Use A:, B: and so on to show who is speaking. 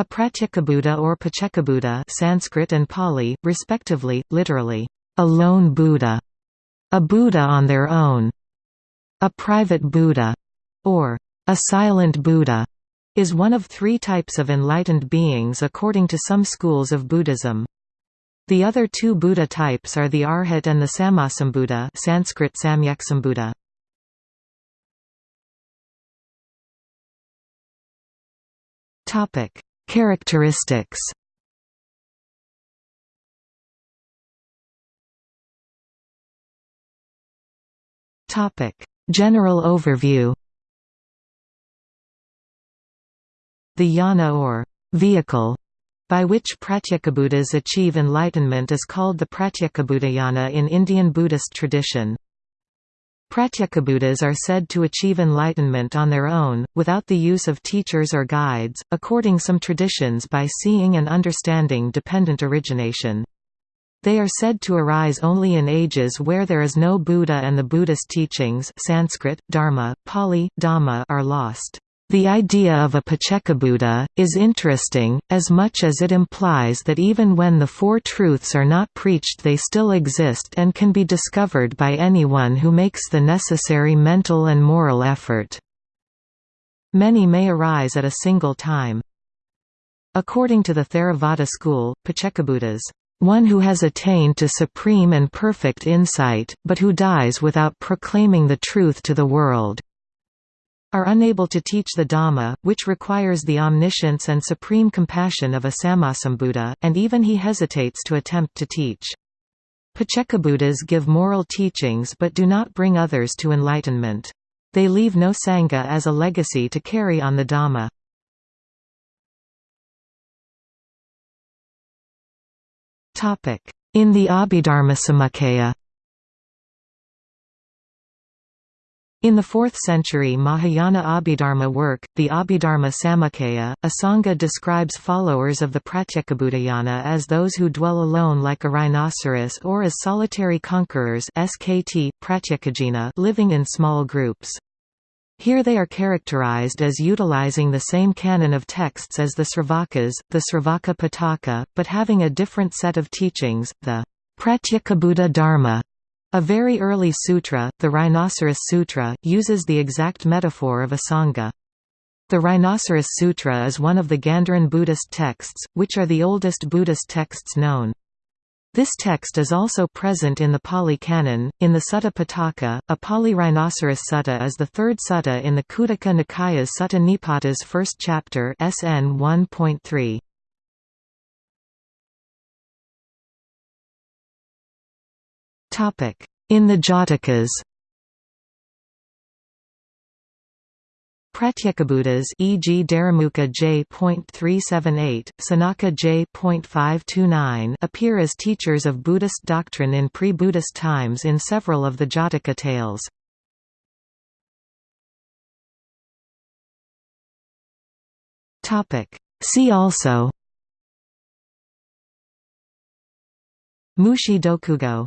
A: A Pratyekabuddha or Paccekabuddha Sanskrit and Pali, respectively, literally, a lone Buddha, a Buddha on their own, a private Buddha, or a silent Buddha, is one of three types of enlightened beings according to some schools of Buddhism. The other two Buddha types are the Arhat and the Sammasambuddha Sanskrit Samyaksambuddha. Topic: Characteristics. Topic: General overview. The yana or vehicle by which Pratyekabuddhas achieve enlightenment is called the Pratyekabuddhayana in Indian Buddhist tradition. Pratyekabuddhas are said to achieve enlightenment on their own, without the use of teachers or guides, according some traditions by seeing and understanding dependent origination. They are said to arise only in ages where there is no Buddha and the Buddhist teachings Sanskrit, Dharma, Pali, Dhamma are lost. The idea of a Paccekabuddha, is interesting, as much as it implies that even when the Four Truths are not preached they still exist and can be discovered by anyone who makes the necessary mental and moral effort. Many may arise at a single time. According to the Theravada school, Paccekabuddhas, one who has attained to supreme and perfect insight, but who dies without proclaiming the truth to the world are unable to teach the Dhamma, which requires the omniscience and supreme compassion of a Sammasambuddha, and even he hesitates to attempt to teach. Paccekabuddhas give moral teachings but do not bring others to enlightenment. They leave no Sangha as a legacy to carry on the Dhamma. In the Abhidharmasamuccaya In the 4th century Mahayana Abhidharma work, the Abhidharma Samuccaya, Asanga describes followers of the Pratyekabuddhayana as those who dwell alone like a rhinoceros or as solitary conquerors SKT, living in small groups. Here they are characterized as utilizing the same canon of texts as the Sravakas, the Sravaka Pitaka, but having a different set of teachings, the Pratyekabuddha Dharma, a very early sutra, the Rhinoceros Sutra, uses the exact metaphor of a sangha. The Rhinoceros Sutra is one of the Gandharan Buddhist texts, which are the oldest Buddhist texts known. This text is also present in the Pali Canon. In the Sutta Pitaka, a Pali Rhinoceros Sutta is the third sutta in the Khuddaka Nikaya's Sutta Nipata's first chapter SN 1.3. In the Jatakas. Pratyekabuddhas e.g. Darimukha J.378, Sonaka J.529 appear as teachers of Buddhist doctrine in pre-Buddhist times in several of the Jataka tales. See also. Mushi Dokugo